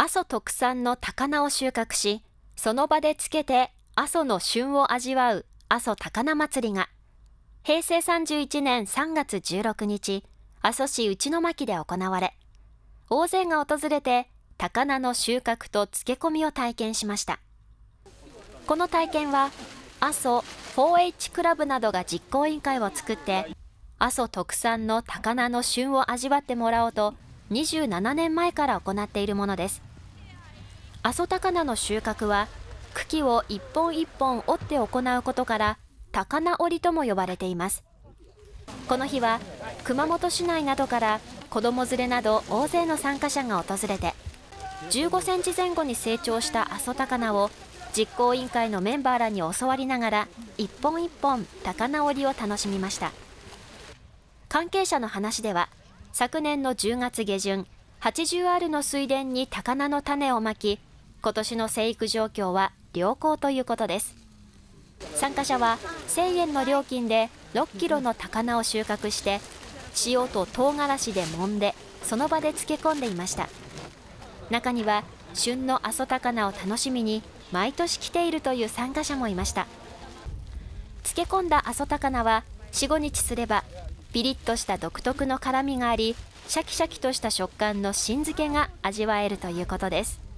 阿蘇特産の高菜を収穫し、その場でつけて阿蘇の旬を味わう阿蘇高菜祭りが、平成31年3月16日、阿蘇市内巻で行われ、大勢が訪れて高菜の収穫と漬け込みを体験しました。この体験は、阿蘇 4H クラブなどが実行委員会を作って、阿蘇特産の高菜の旬を味わってもらおうと、27年前から行っているものです。阿蘇高菜の収穫は、茎を一本一本折って行うことから、高菜折りとも呼ばれています。この日は、熊本市内などから子供連れなど大勢の参加者が訪れて、15センチ前後に成長した阿蘇高菜を実行委員会のメンバーらに教わりながら一本一本高菜折りを楽しみました関係者の話では昨年の10月下旬 80R の水田に高菜の種をまき今年の生育状況は良好ということです。参加者は1000円の料金で6キロの高菜を収穫して塩と唐辛子で揉んでその場で漬け込んでいました。中には旬の阿蘇高菜を楽しみに毎年来ているという参加者もいました。漬け込んだ阿蘇高菜は45日すればピリッとした独特の辛みがありシャキシャキとした食感の新漬けが味わえるということです。